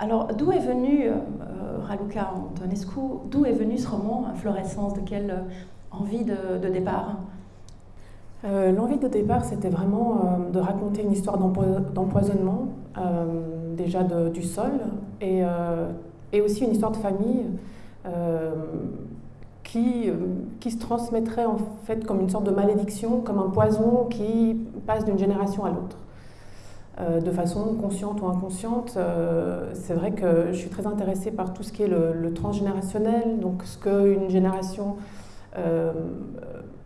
Alors, d'où est venu, euh, Raluca Antonescu, d'où est venu ce roman, Inflorescence De quelle euh, envie de, départ? Euh, L'envie de départ, c'était vraiment de raconter une histoire d'empoisonnement, déjà du sol, et, et, aussi une histoire de famille qui, qui se transmettrait en fait comme une sorte de malédiction, comme un poison qui passe d'une génération à l'autre. Euh, de façon consciente ou inconsciente. Euh, c'est vrai que je suis très intéressée par tout ce qui est le, transgénérationnel, donc ce qu'une génération euh,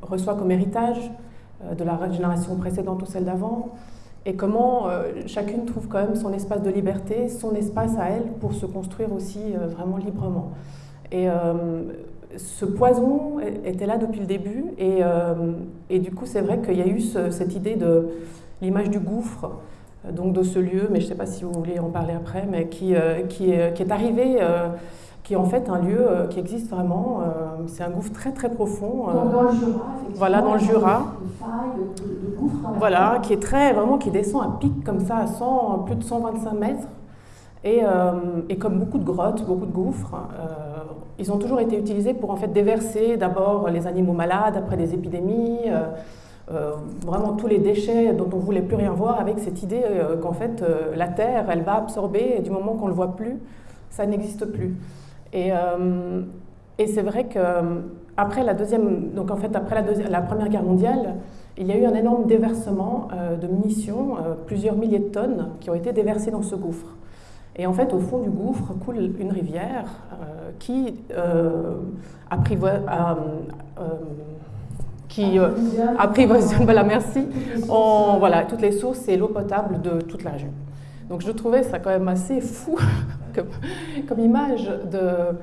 reçoit comme héritage de la génération précédente ou celle d'avant, et comment chacune trouve quand même son espace de liberté, son espace à elle pour se construire aussi vraiment librement. Et ce poison était là depuis le début, et, du coup c'est vrai qu'il y a eu cette idée de l'image du gouffre, donc de ce lieu, mais je ne sais pas si vous voulez en parler après, mais qui, euh, qui, est, qui est, arrivé, euh, qui est en fait un lieu qui existe vraiment. c'est un gouffre très très profond. dans le Jura, Voilà, dans le Jura. De, voilà, qui est très vraiment qui descend à pic comme ça à 100, plus de 125 mètres. Et, et, comme beaucoup de grottes, beaucoup de gouffres, ils ont toujours été utilisés pour en fait déverser d'abord les animaux malades après des épidémies. Euh, vraiment tous les déchets dont on ne voulait plus rien voir avec cette idée euh, qu'en fait euh, la Terre, elle va absorber et du moment qu'on ne le voit plus, ça n'existe plus. Et, c'est vrai que après la deuxième, donc en fait après la, la, Première Guerre mondiale, il y a eu un énorme déversement de munitions, plusieurs milliers de tonnes qui ont été déversées dans ce gouffre. Et en fait, au fond du gouffre coule une rivière qui apprivoise, qui euh, apprivoisonne, voilà, merci, en, voilà, toutes les sources et l'eau potable de toute la région. Donc je trouvais ça quand même assez fou comme, image de,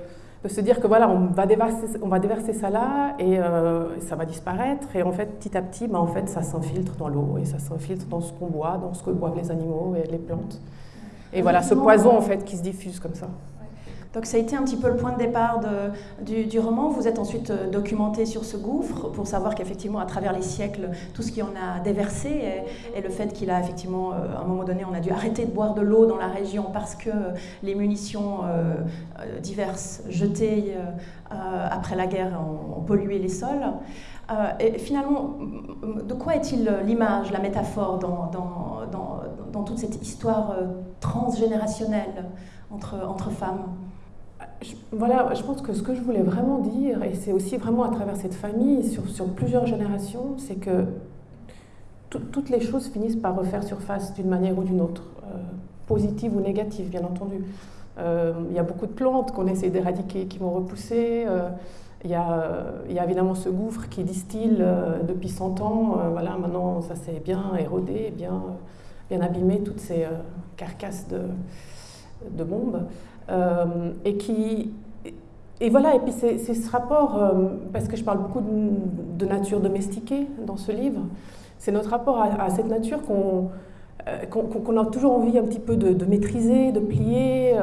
de, se dire que voilà, on va déverser, on va déverser ça là et euh, ça va disparaître. Et en fait, petit à petit, bah, en fait, ça s'infiltre dans l'eau et ça s'infiltre dans ce qu'on boit, dans ce que boivent les animaux et les plantes. Et voilà, ce poison en fait qui se diffuse comme ça. Donc ça a été un petit peu le point de départ du, roman. Vous êtes ensuite euh, documenté sur ce gouffre pour savoir qu'effectivement, à travers les siècles, tout ce qui en a déversé et, le fait qu'il a effectivement, euh, à un moment donné, on a dû arrêter de boire de l'eau dans la région parce que les munitions euh, diverses jetées après la guerre ont, pollué les sols. et finalement, de quoi est-il l'image, la métaphore dans, toute cette histoire transgénérationnelle entre femmes? Voilà, je pense que ce que je voulais vraiment dire, et c'est aussi vraiment à travers cette famille, sur, sur plusieurs générations, c'est que toutes les choses finissent par refaire surface d'une manière ou d'une autre, euh, positive ou négative, bien entendu. Euh, il y a beaucoup de plantes qu'on essaie d'éradiquer, qui vont repousser. Euh, il, y y a, évidemment ce gouffre qui distille depuis 100 ans. voilà, maintenant, ça s'est bien érodé, bien, bien abîmé, toutes ces carcasses de, de bombes. Euh, et qui et voilà, et puis c'est ce rapport, euh, parce que je parle beaucoup de, nature domestiquée dans ce livre, c'est notre rapport à, cette nature euh, qu'on a toujours envie un petit peu de, maîtriser, de plier,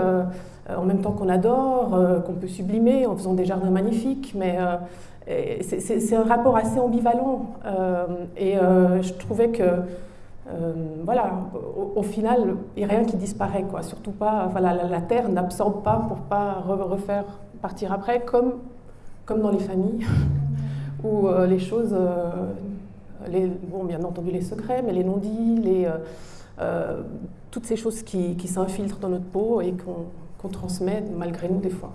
en même temps qu'on adore, qu'on peut sublimer en faisant des jardins magnifiques, mais c'est un rapport assez ambivalent. et je trouvais que euh, voilà, au, final, il n'y a rien qui disparaît, quoi. Surtout pas, voilà, la, terre n'absorbe pas pour pas refaire partir après, comme, comme dans les familles, où euh, les choses, euh, bon, bien entendu les secrets, mais les non-dits, les, toutes ces choses qui, qui s'infiltrent dans notre peau et qu'on transmet malgré nous des fois.